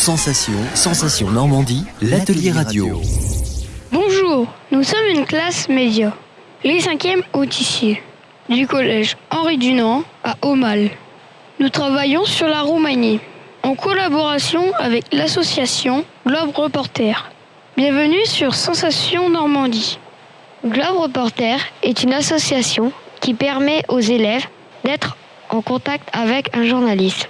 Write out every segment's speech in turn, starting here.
Sensation, Sensation Normandie, l'atelier radio. Bonjour, nous sommes une classe média, les cinquièmes autissiers, du collège Henri Dunant à Aumale. Nous travaillons sur la Roumanie, en collaboration avec l'association Globe Reporter. Bienvenue sur Sensation Normandie. Globe Reporter est une association qui permet aux élèves d'être en contact avec un journaliste.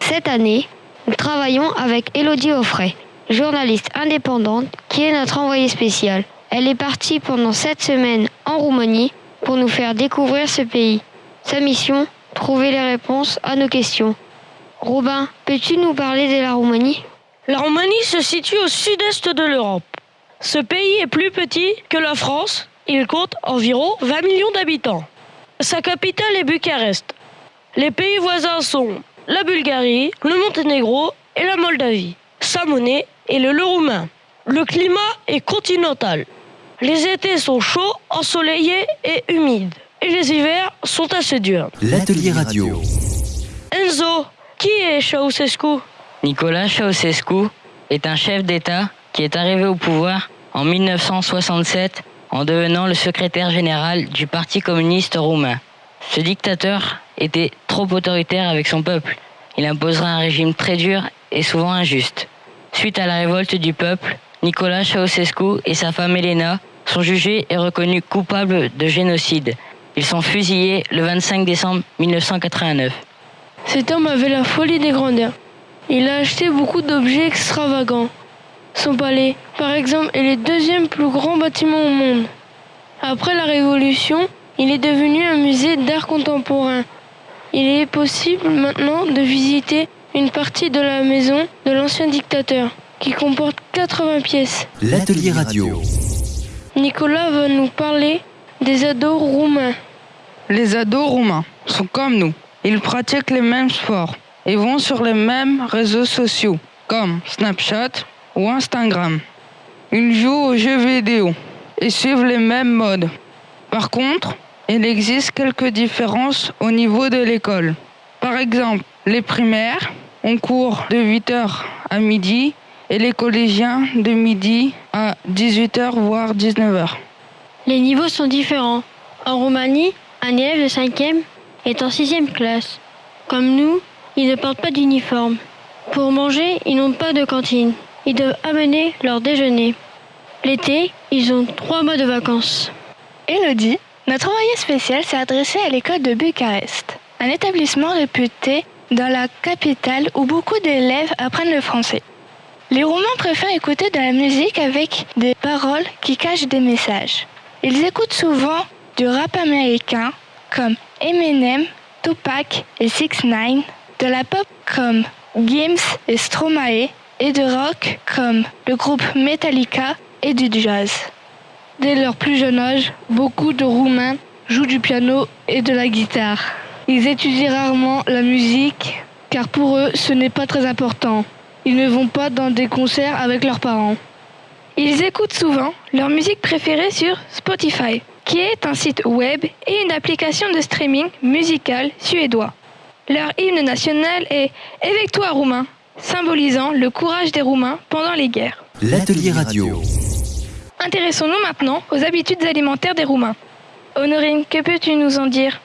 Cette année, nous travaillons avec Elodie Offray, journaliste indépendante qui est notre envoyée spéciale. Elle est partie pendant sept semaines en Roumanie pour nous faire découvrir ce pays. Sa mission, trouver les réponses à nos questions. Robin, peux-tu nous parler de la Roumanie? La Roumanie se situe au sud-est de l'Europe. Ce pays est plus petit que la France. Il compte environ 20 millions d'habitants. Sa capitale est Bucarest. Les pays voisins sont la Bulgarie, le Monténégro et la Moldavie. Sa monnaie est le leu roumain. Le climat est continental. Les étés sont chauds, ensoleillés et humides. Et les hivers sont assez durs. L'atelier radio. Enzo, qui est Ceausescu? Nicolas Ceausescu est un chef d'État qui est arrivé au pouvoir en 1967 en devenant le secrétaire général du Parti communiste roumain. Ce dictateur était trop autoritaire avec son peuple. Il imposera un régime très dur et souvent injuste. Suite à la révolte du peuple, Nicolas Ceausescu et sa femme Elena sont jugés et reconnus coupables de génocide. Ils sont fusillés le 25 décembre 1989. Cet homme avait la folie des grandeurs. Il a acheté beaucoup d'objets extravagants. Son palais, par exemple, est le deuxième plus grand bâtiment au monde. Après la Révolution, il est devenu un musée d'art contemporain. Il est possible maintenant de visiter une partie de la maison de l'ancien dictateur, qui comporte 80 pièces. L'atelier radio. Nicolas va nous parler des ados roumains. Les ados roumains sont comme nous. Ils pratiquent les mêmes sports et vont sur les mêmes réseaux sociaux, comme Snapchat ou Instagram. Ils jouent aux jeux vidéo et suivent les mêmes modes. Par contre, il existe quelques différences au niveau de l'école. Par exemple, les primaires ont cours de 8h à midi et les collégiens de midi à 18h voire 19h. Les niveaux sont différents. En Roumanie, un élève de 5e est en 6e classe. Comme nous, ils ne portent pas d'uniforme. Pour manger, ils n'ont pas de cantine. Ils doivent amener leur déjeuner. L'été, ils ont trois mois de vacances. Elodie, notre envoyé spécial s'est adressé à l'école de Bucarest, un établissement réputé dans la capitale où beaucoup d'élèves apprennent le français. Les Roumains préfèrent écouter de la musique avec des paroles qui cachent des messages. Ils écoutent souvent du rap américain comme Eminem, Tupac et 6 9 de la pop comme Gims et Stromae et de rock comme le groupe Metallica et du jazz. Dès leur plus jeune âge, beaucoup de Roumains jouent du piano et de la guitare. Ils étudient rarement la musique car pour eux ce n'est pas très important. Ils ne vont pas dans des concerts avec leurs parents. Ils écoutent souvent leur musique préférée sur Spotify, qui est un site web et une application de streaming musical suédois. Leur hymne national est Avec toi Roumain, symbolisant le courage des Roumains pendant les guerres. L'atelier radio. Intéressons-nous maintenant aux habitudes alimentaires des Roumains. Honorine, que peux-tu nous en dire?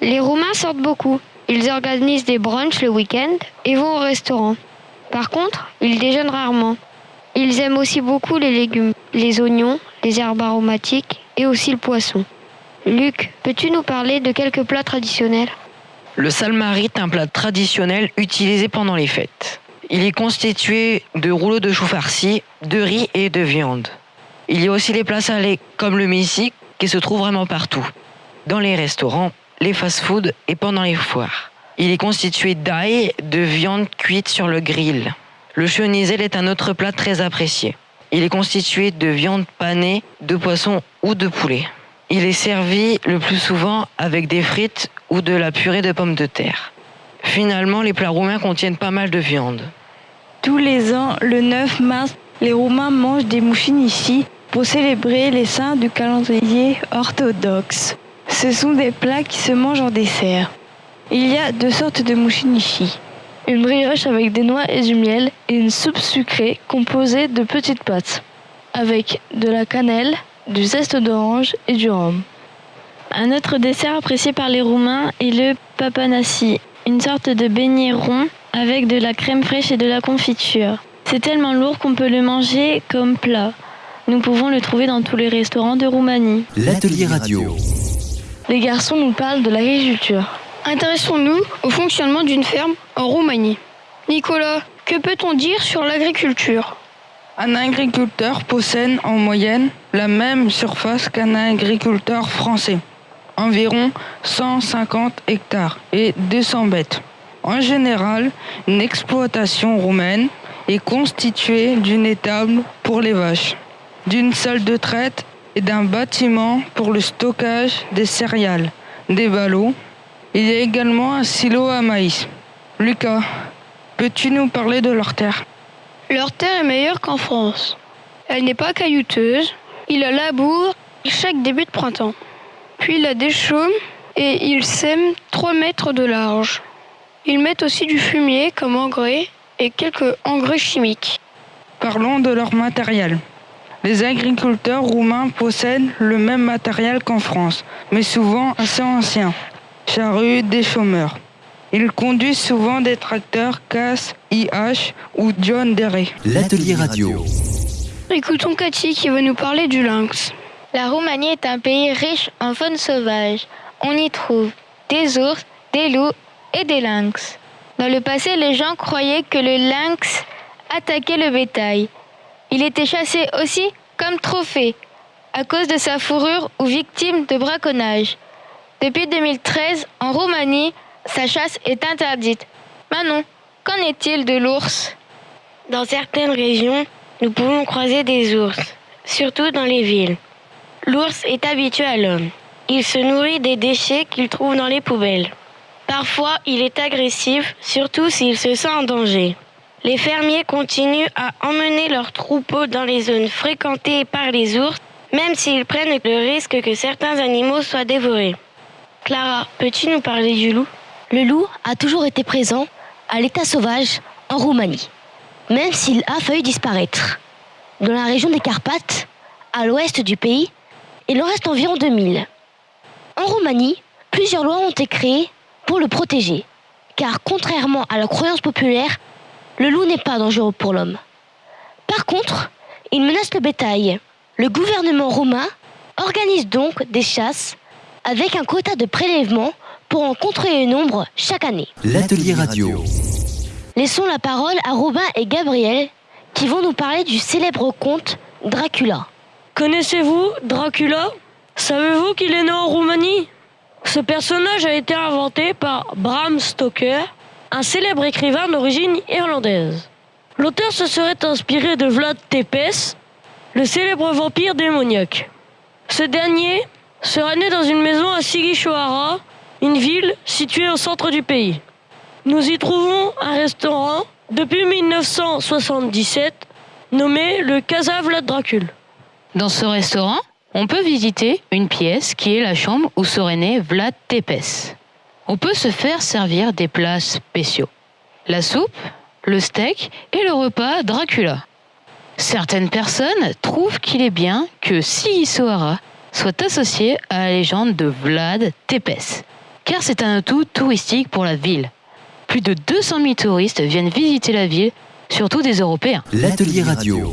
Les Roumains sortent beaucoup. Ils organisent des brunchs le week-end et vont au restaurant. Par contre, ils déjeunent rarement. Ils aiment aussi beaucoup les légumes, les oignons, les herbes aromatiques et aussi le poisson. Luc, peux-tu nous parler de quelques plats traditionnels? Le salmarit est un plat traditionnel utilisé pendant les fêtes. Il est constitué de rouleaux de choux farcis, de riz et de viande. Il y a aussi les plats salés comme le missik qui se trouve vraiment partout. Dans les restaurants, les fast-foods et pendant les foires. Il est constitué d'ail, de viande cuite sur le grill. Le chenizel est un autre plat très apprécié. Il est constitué de viande panée, de poisson ou de poulet. Il est servi le plus souvent avec des frites ou de la purée de pommes de terre. Finalement, les plats roumains contiennent pas mal de viande. Tous les ans, le 9 mars, les Roumains mangent des ici pour célébrer les saints du calendrier orthodoxe. Ce sont des plats qui se mangent en dessert. Il y a deux sortes de mouchinichi. une brioche avec des noix et du miel et une soupe sucrée composée de petites pâtes, avec de la cannelle, du zeste d'orange et du rhum. Un autre dessert apprécié par les Roumains est le papanassi, une sorte de beignet rond avec de la crème fraîche et de la confiture. C'est tellement lourd qu'on peut le manger comme plat. Nous pouvons le trouver dans tous les restaurants de Roumanie. L'atelier radio. Les garçons nous parlent de l'agriculture. Intéressons-nous au fonctionnement d'une ferme en Roumanie. Nicolas, que peut-on dire sur l'agriculture? Un agriculteur possède en moyenne la même surface qu'un agriculteur français, environ 150 hectares et 200 bêtes. En général, une exploitation roumaine est constituée d'une étable pour les vaches, d'une salle de traite et d'un bâtiment pour le stockage des céréales, des ballots. Il y a également un silo à maïs. Lucas, peux-tu nous parler de leur terre? Leur terre est meilleure qu'en France. Elle n'est pas caillouteuse. Il la laboure chaque début de printemps. Puis il la déchaume et ils sèment 3 mètres de large. Ils mettent aussi du fumier comme engrais et quelques engrais chimiques. Parlons de leur matériel. Les agriculteurs roumains possèdent le même matériel qu'en France, mais souvent assez ancien. Charrues des chômeurs. Ils conduisent souvent des tracteurs CAS, IH ou John Deere. L'atelier radio. Écoutons Cathy qui va nous parler du lynx. La Roumanie est un pays riche en faune sauvage. On y trouve des ours, des loups et des lynx. Dans le passé, les gens croyaient que le lynx attaquait le bétail. Il était chassé aussi comme trophée à cause de sa fourrure ou victime de braconnage. Depuis 2013, en Roumanie, sa chasse est interdite. Manon, qu'en est-il de l'ours? Dans certaines régions, nous pouvons croiser des ours, surtout dans les villes. L'ours est habitué à l'homme. Il se nourrit des déchets qu'il trouve dans les poubelles. Parfois, il est agressif, surtout s'il se sent en danger. Les fermiers continuent à emmener leurs troupeaux dans les zones fréquentées par les ours, même s'ils prennent le risque que certains animaux soient dévorés. Clara, peux-tu nous parler du loup? Le loup a toujours été présent à l'état sauvage en Roumanie, même s'il a failli disparaître. Dans la région des Carpates, à l'ouest du pays, il en reste environ 2000. En Roumanie, plusieurs lois ont été créées pour le protéger, car contrairement à la croyance populaire, le loup n'est pas dangereux pour l'homme. Par contre, il menace le bétail. Le gouvernement roumain organise donc des chasses avec un quota de prélèvement pour en contrôler le nombre chaque année. L'atelier radio. Laissons la parole à Robin et Gabriel qui vont nous parler du célèbre conte Dracula. Connaissez-vous Dracula? Savez-vous qu'il est né en Roumanie? Ce personnage a été inventé par Bram Stoker, un célèbre écrivain d'origine irlandaise. L'auteur se serait inspiré de Vlad Tepes, le célèbre vampire démoniaque. Ce dernier serait né dans une maison à Sigishoara, une ville située au centre du pays. Nous y trouvons un restaurant depuis 1977 nommé le Casa Vlad Dracul. Dans ce restaurant, on peut visiter une pièce qui est la chambre où serait né Vlad Tepes. On peut se faire servir des plats spéciaux. La soupe, le steak et le repas Dracula. Certaines personnes trouvent qu'il est bien que Sigisoara soit associé à la légende de Vlad Tepes, car c'est un atout touristique pour la ville. Plus de 200 000 touristes viennent visiter la ville, surtout des Européens. L'atelier radio.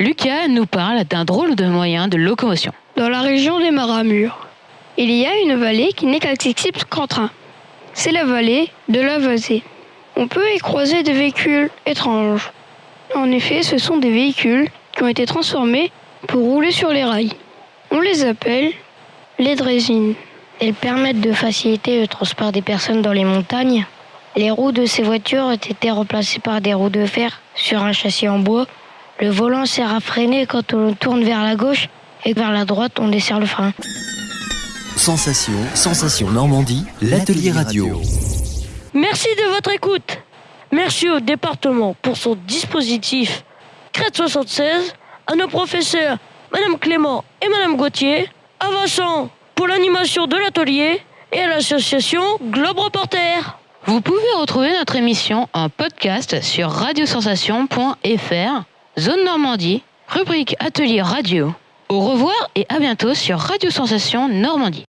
Lucas nous parle d'un drôle de moyen de locomotion. Dans la région des Maramures, il y a une vallée qui n'est qu'accessible qu'en train. C'est la vallée de la Vasée. On peut y croiser des véhicules étranges. En effet, ce sont des véhicules qui ont été transformés pour rouler sur les rails. On les appelle les drésines. Elles permettent de faciliter le transport des personnes dans les montagnes. Les roues de ces voitures ont été remplacées par des roues de fer sur un châssis en bois. Le volant sert à freiner quand on tourne vers la gauche et vers la droite on desserre le frein. Sensation, sensation Normandie, l'atelier radio. Merci de votre écoute. Merci au département pour son dispositif Crête 76, à nos professeurs Madame Clément et Madame Gauthier, à Vincent pour l'animation de l'atelier et à l'association Globe Reporter. Vous pouvez retrouver notre émission en podcast sur radiosensation.fr, zone Normandie, rubrique Atelier Radio. Au revoir et à bientôt sur Radio Sensation Normandie.